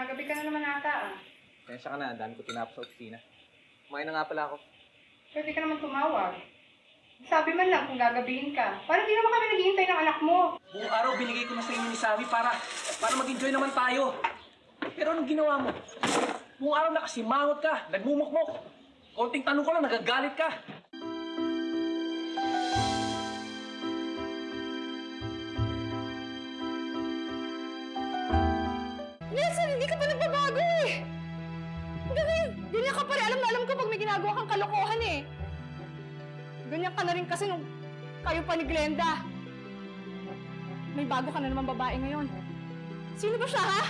Gabi ka na naman ata ah. Kaya ka na, dami ko tinapos sa opisina. Kumain na nga pala ako. Pwede ka naman tumawag. Sabi man lang kung gagabihin ka. Parang di naman kami naghihintay ng anak mo. Buong araw binigay ko na sa inyo ni Sammy para, para mag-enjoy naman tayo. Pero anong ginawa mo? Buong araw nakasimangot ka, nagmumukmok. Konting tanong ko lang, nagagalit ka. Nelson, hindi ka pa nagbabago eh! Ganyan, ganyan ka pa rin. Alam na alam ko pag may ginagawa kang kalokohan eh. Ganyan ka na rin kasi nung kayo pa ni Glenda. May bago ka na naman babae ngayon. Sino ba siya ha?